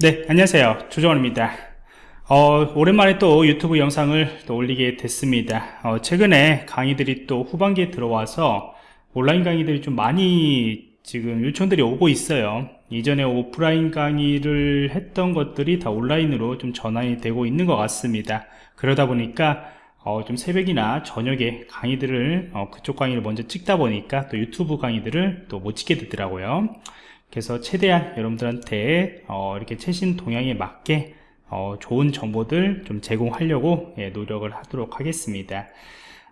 네 안녕하세요. 조정원입니다. 어, 오랜만에 또 유튜브 영상을 또 올리게 됐습니다. 어, 최근에 강의들이 또 후반기에 들어와서 온라인 강의들이 좀 많이 지금 요청들이 오고 있어요. 이전에 오프라인 강의를 했던 것들이 다 온라인으로 좀 전환이 되고 있는 것 같습니다. 그러다 보니까 어, 좀 새벽이나 저녁에 강의들을 어, 그쪽 강의를 먼저 찍다 보니까 또 유튜브 강의들을 또 못 찍게 되더라고요 그래서 최대한 여러분들한테 어, 이렇게 최신 동향에 맞게 어, 좋은 정보들 좀 제공하려고 예, 노력을 하도록 하겠습니다.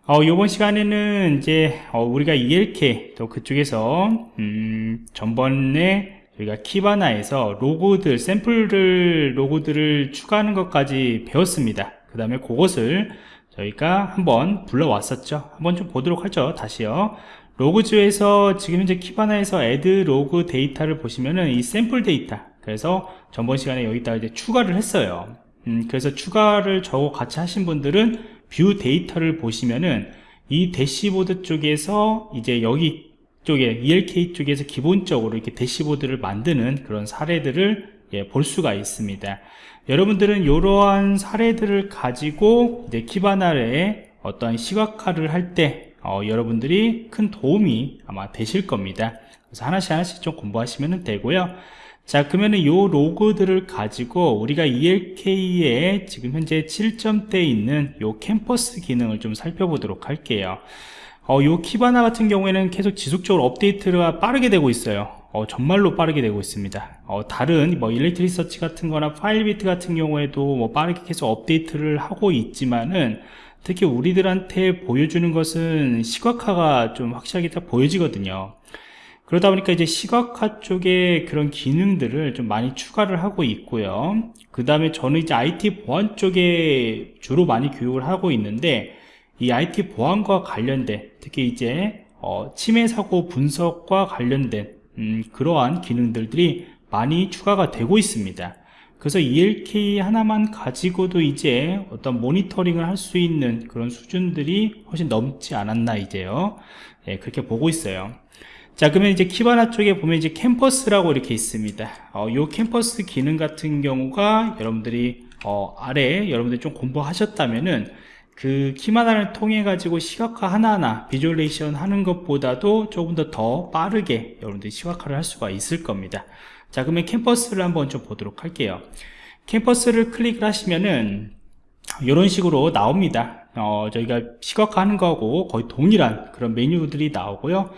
어, 이번 시간에는 이제 어, 우리가 ELK 또 그쪽에서 음, 전번에 우리가 키바나에서 로고들 샘플들 로고들을 추가하는 것까지 배웠습니다. 그 다음에 그것을 저희가 한번 불러왔었죠. 한번 좀 보도록 하죠. 다시요 Logs에서 지금 현재 키바나에서 Add log data를 보시면은 이 샘플 데이터 그래서 전번 시간에 여기다 이제 추가를 했어요. 음, 그래서 추가를 저거 같이 하신 분들은 View data를 보시면은 이 대시보드 쪽에서 이제 여기 쪽에 ELK 쪽에서 기본적으로 이렇게 대시보드를 만드는 그런 사례들을 예, 볼 수가 있습니다. 여러분들은 이러한 사례들을 가지고 이제 키바나의 어떤 시각화를 할때 어, 여러분들이 큰 도움이 아마 되실 겁니다. 그래서 하나씩 하나씩 좀 공부하시면 되고요. 자 그러면은 요 로그들을 가지고 우리가 ELK에 지금 현재 7점대에 있는 요 캔버스 기능을 좀 살펴보도록 할게요. 어, 요 키바나 같은 경우에는 계속 지속적으로 업데이트가 빠르게 되고 있어요. 어, 정말로 빠르게 되고 있습니다. 어, 다른 뭐 Elasticsearch 같은 거나 Filebeat 같은 경우에도 뭐 빠르게 계속 업데이트를 하고 있지만은 특히 우리들한테 보여주는 것은 시각화가 좀 확실하게 딱 보여지거든요. 그러다 보니까 이제 시각화 쪽에 그런 기능들을 좀 많이 추가를 하고 있고요. 그 다음에 저는 이제 IT 보안 쪽에 주로 많이 교육을 하고 있는데 이 IT 보안과 관련된 특히 이제 어, 침해 사고 분석과 관련된 음, 그러한 기능들이 많이 추가가 되고 있습니다 그래서 ELK 하나만 가지고도 이제 어떤 모니터링을 할 수 있는 그런 수준들이 훨씬 넘지 않았나 이제요. 예, 그렇게 보고 있어요. 자 그러면 이제 키바나 쪽에 보면 이제 캔버스라고 이렇게 있습니다. 어, 요 캔버스 기능 같은 경우가 여러분들이 어, 아래 여러분들이 좀 공부하셨다면은 그 키바나를 통해 가지고 시각화 하나하나 visualization 하는 것보다도 조금 더 더 빠르게 여러분들이 시각화를 할 수가 있을 겁니다 자 그러면 캔버스를 한번 좀 보도록 할게요. 캔버스를 클릭을 하시면은 이런 식으로 나옵니다. 어, 저희가 시각화하는 거하고 거의 동일한 그런 메뉴들이 나오고요.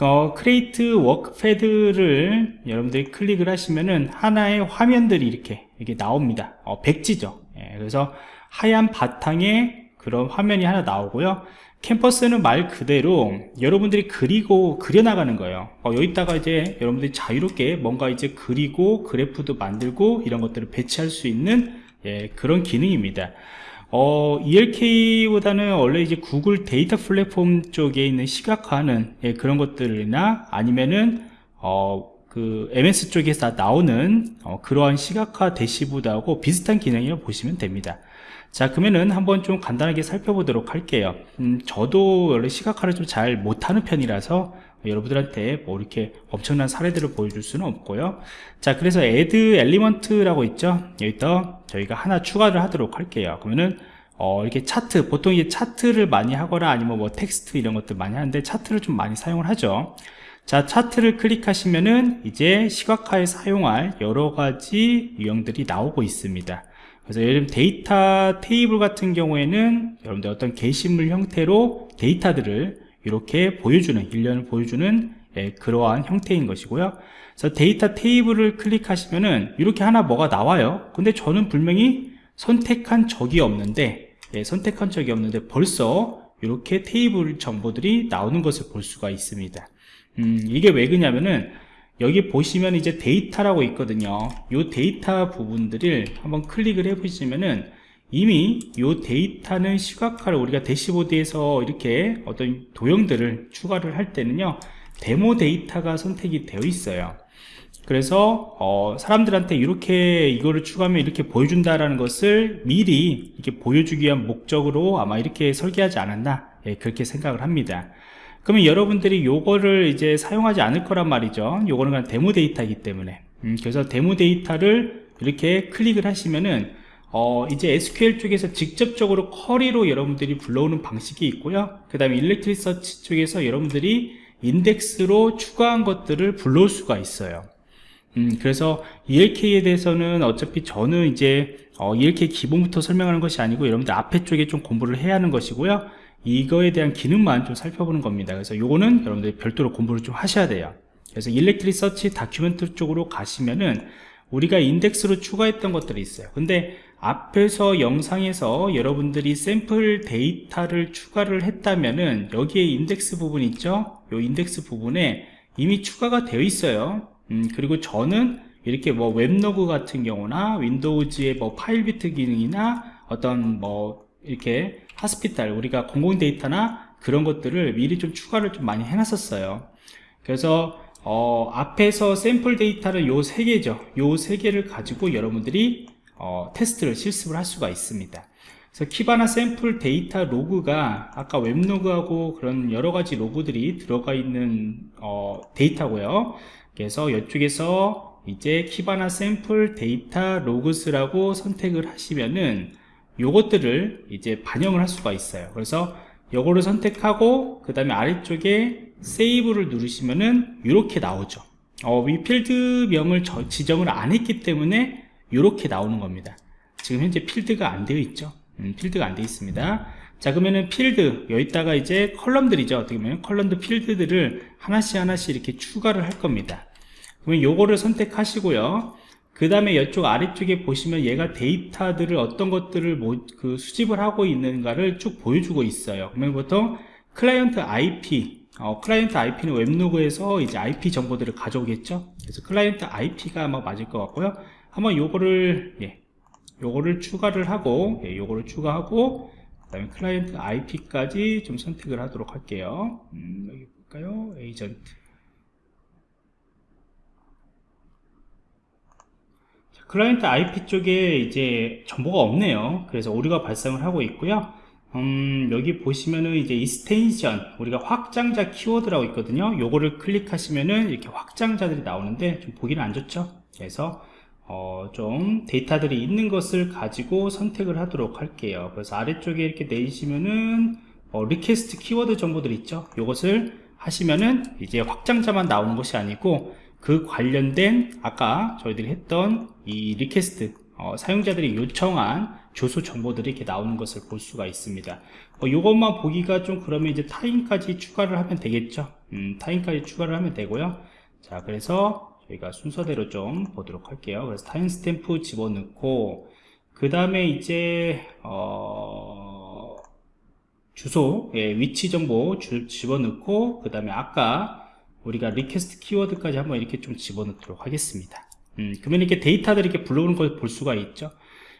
어, Create workpad를 여러분들이 클릭을 하시면은 하나의 화면들이 이렇게 이렇게 나옵니다. 어, 백지죠. 예, 그래서 하얀 바탕에 그런 화면이 하나 나오고요 캔버스는 말 그대로 여러분들이 그리고 그려나가는 거예요. 어, 여기다가 이제 여러분들이 자유롭게 뭔가 이제 그리고 그래프도 만들고 이런 것들을 배치할 수 있는 예, 그런 기능입니다. 어, ELK보다는 원래 이제 구글 데이터 플랫폼 쪽에 있는 시각화하는 예, 그런 것들이나 아니면은 어, 그 MS 쪽에서 나오는 어, 그러한 시각화 대시보드하고 비슷한 기능이라고 보시면 됩니다 자 그러면은 한번 좀 간단하게 살펴보도록 할게요. 음, 저도 원래 시각화를 좀 잘 못하는 편이라서 여러분들한테 뭐 이렇게 엄청난 사례들을 보여줄 수는 없고요. 자 그래서 add element라고 있죠? 여기다 저희가 하나 추가를 하도록 할게요. 그러면은 어, 이렇게 차트 보통 이게 차트를 많이 하거나 아니면 뭐 텍스트 이런 것들 많이 하는데 차트를 좀 많이 사용을 하죠. 자 차트를 클릭하시면은 이제 시각화에 사용할 여러 가지 유형들이 나오고 있습니다 그래서 예를 들면 데이터 테이블 같은 경우에는 여러분들 어떤 게시물 형태로 데이터들을 이렇게 보여주는 일련을 보여주는 예, 그러한 형태인 것이고요. 그래서 데이터 테이블을 클릭하시면은 이렇게 하나 뭐가 나와요. 근데 저는 분명히 선택한 적이 없는데 예, 선택한 적이 없는데 벌써 이렇게 테이블 정보들이 나오는 것을 볼 수가 있습니다. 음, 이게 왜 그러냐면은 여기 보시면 이제 데이터라고 있거든요. 이 데이터 부분들을 한번 클릭을 해 보시면은 이미 이 데이터는 시각화를 우리가 대시보드에서 이렇게 어떤 도형들을 추가를 할 때는요 데모 데이터가 선택이 되어 있어요. 그래서 어, 사람들한테 이렇게 이거를 추가하면 이렇게 보여준다라는 것을 미리 이렇게 보여주기 위한 목적으로 아마 이렇게 설계하지 않았나 예, 그렇게 생각을 합니다 그러면 여러분들이 요거를 이제 사용하지 않을 거란 말이죠 요거는 그냥 데모 데이터이기 때문에 음, 그래서 데모 데이터를 이렇게 클릭을 하시면은 어, 이제 SQL 쪽에서 직접적으로 쿼리로 여러분들이 불러오는 방식이 있고요. 그 다음에 Elasticsearch 쪽에서 여러분들이 인덱스로 추가한 것들을 불러올 수가 있어요. 음, 그래서 ELK에 대해서는 어차피 저는 이제 어, ELK 기본부터 설명하는 것이 아니고 여러분들 앞에 쪽에 좀 공부를 해야 하는 것이고요. 이거에 대한 기능만 좀 살펴보는 겁니다. 그래서 요거는 여러분들이 별도로 공부를 좀 하셔야 돼요. 그래서 Elasticsearch document 쪽으로 가시면은 우리가 인덱스로 추가했던 것들이 있어요. 근데 앞에서 영상에서 여러분들이 샘플 데이터를 추가를 했다면은 여기에 인덱스 부분 있죠? 요 인덱스 부분에 이미 추가가 되어 있어요. 음, 그리고 저는 이렇게 뭐 웹로그 같은 경우나 윈도우즈의 뭐 Filebeat 기능이나 어떤 뭐 이렇게 hospital 우리가 공공 데이터나 그런 것들을 미리 좀 추가를 좀 많이 해놨었어요. 그래서 어, 앞에서 샘플 데이터를 요 세 개죠. 요 세 개를 가지고 여러분들이 어, 테스트를 실습을 할 수가 있습니다. 그래서 키바나 샘플 데이터 로그가 아까 웹로그하고 그런 여러 가지 로그들이 들어가 있는 어, 데이터고요. 그래서 이쪽에서 이제 키바나 샘플 데이터 logs라고 선택을 하시면은 요것들을 이제 반영을 할 수가 있어요. 그래서 요거를 선택하고 그 다음에 아래쪽에 save를 누르시면은 이렇게 나오죠. 어, 이 필드명을 지정을 안 했기 때문에 이렇게 나오는 겁니다. 지금 현재 필드가 안 되어 있죠. 음, 필드가 안 되어 있습니다. 자 그러면은 필드 여기다가 이제 컬럼들이죠. 어떻게 보면 컬럼드 필드들을 하나씩 하나씩 이렇게 추가를 할 겁니다. 그러면 요거를 선택하시고요. 그 다음에 이쪽 아래쪽에 보시면 얘가 데이터들을 어떤 것들을 뭐, 그 수집을 하고 있는가를 쭉 보여주고 있어요. 그러면 보통 client IP, 어, client IP는 web log에서 이제 IP 정보들을 가져오겠죠. 그래서 client IP가 아마 맞을 것 같고요. 한번 요거를, 예, 요거를 추가를 하고, 예, 요거를 추가하고, 그 다음에 client IP까지 좀 선택을 하도록 할게요. 음, 여기 볼까요? 에이전트. client IP 쪽에 이제 정보가 없네요. 그래서 오류가 발생을 하고 있고요. 음, 여기 보시면은 이제 extension 우리가 확장자 keyword라고 있거든요. 요거를 클릭하시면은 이렇게 확장자들이 나오는데 좀 보기는 안 좋죠. 그래서 어, 좀 데이터들이 있는 것을 가지고 선택을 하도록 할게요. 그래서 아래쪽에 이렇게 내리시면은 어, request keyword 정보들 있죠. 요것을 하시면은 이제 확장자만 나오는 것이 아니고 그 관련된 아까 저희들이 했던 이 request 어, 사용자들이 요청한 주소 정보들이 이렇게 나오는 것을 볼 수가 있습니다. 어, 이것만 보기가 좀 그러면 이제 time까지 추가를 하면 되겠죠? 음, time까지 추가를 하면 되고요. 자 그래서 저희가 순서대로 좀 보도록 할게요. 그래서 timestamp 집어넣고 그 다음에 이제 어, 주소 예, 위치 정보 주, 집어넣고 그 다음에 아까 우리가 request keyword까지 한번 이렇게 좀 집어넣도록 하겠습니다. 음, 그러면 이렇게 데이터들이 이렇게 불러오는 걸 볼 수가 있죠.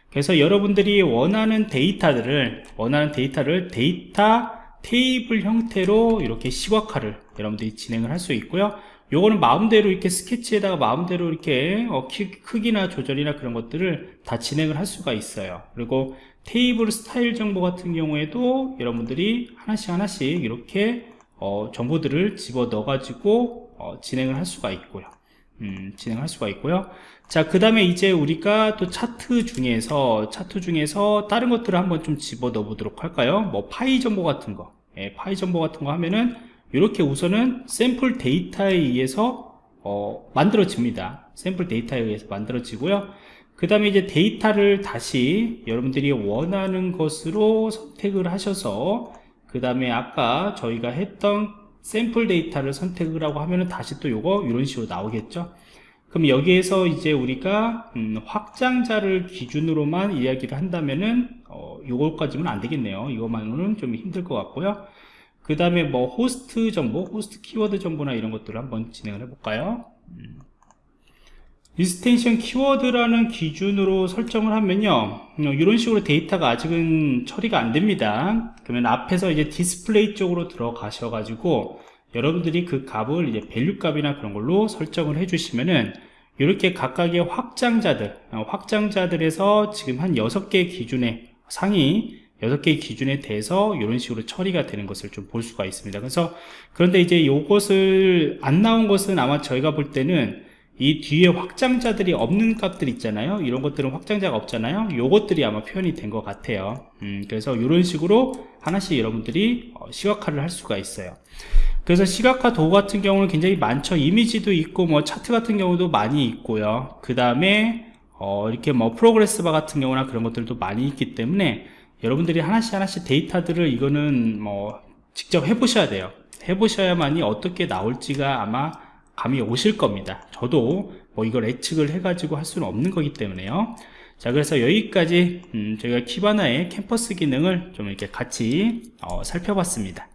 그래서 여러분들이 원하는 데이터들을 원하는 데이터를 데이터 테이블 형태로 이렇게 시각화를 여러분들이 진행을 할 수 있고요. 요거는 마음대로 이렇게 스케치에다가 마음대로 이렇게 어, 키, 크기나 조절이나 그런 것들을 다 진행을 할 수가 있어요. 그리고 테이블 스타일 정보 같은 경우에도 여러분들이 하나씩 하나씩 이렇게 어, 정보들을 집어 넣어 가지고 어, 진행을 할 수가 있고요. 음, 진행할 수가 있고요. 자그 다음에 이제 우리가 또 차트 중에서 차트 중에서 다른 것들을 한번 좀 집어 넣어 보도록 할까요? 뭐 파이 정보 같은 거. 예, 파이 정보 같은 거 하면은 이렇게 우선은 샘플 데이터에 의해서 어, 만들어집니다. 샘플 데이터에 의해서 만들어지고요. 그 다음에 이제 데이터를 다시 여러분들이 원하는 것으로 선택을 하셔서 그 다음에 아까 저희가 했던 샘플 데이터를 선택을 하고 하면은 다시 또 요거 이런 식으로 나오겠죠? 그럼 여기에서 이제 우리가 음, 확장자를 기준으로만 이야기를 한다면은 어, 요거까지는 안 되겠네요. 이것만으로는 좀 힘들 것 같고요. 그 다음에 뭐 호스트 정보 host keyword 정보나 이런 것들을 한번 진행을 해 볼까요? 음. extension keyword라는 기준으로 설정을 하면요. 어, 이런 식으로 데이터가 아직은 처리가 안 됩니다. 그러면 앞에서 이제 디스플레이 쪽으로 들어가셔 가지고 여러분들이 그 값을 이제 value 값이나 그런 걸로 설정을 해 주시면은 이렇게 각각의 확장자들 어, 확장자들에서 지금 한 6개 기준에 상위 6개 기준에 대해서 이런 식으로 처리가 되는 것을 좀 볼 수가 있습니다. 그래서 그런데 이제 이것을 안 나온 것은 아마 저희가 볼 때는 이 뒤에 확장자들이 없는 값들 있잖아요. 이런 것들은 확장자가 없잖아요. 요것들이 아마 표현이 된 것 같아요. 음, 그래서 이런 식으로 하나씩 여러분들이 어, 시각화를 할 수가 있어요. 그래서 시각화 도구 같은 경우는 굉장히 많죠. 이미지도 있고 뭐 차트 같은 경우도 많이 있고요. 그 다음에 어, 이렇게 뭐 progress bar 같은 경우나 그런 것들도 많이 있기 때문에 여러분들이 하나씩 하나씩 데이터들을 이거는 뭐 직접 해보셔야 돼요. 해보셔야만이 어떻게 나올지가 아마 감이 오실 겁니다. 저도 뭐 이걸 예측을 해 가지고 할 수는 없는 거기 때문에요. 자 그래서 여기까지 음, 저희가 키바나의 캠퍼스 기능을 좀 이렇게 같이 어, 살펴봤습니다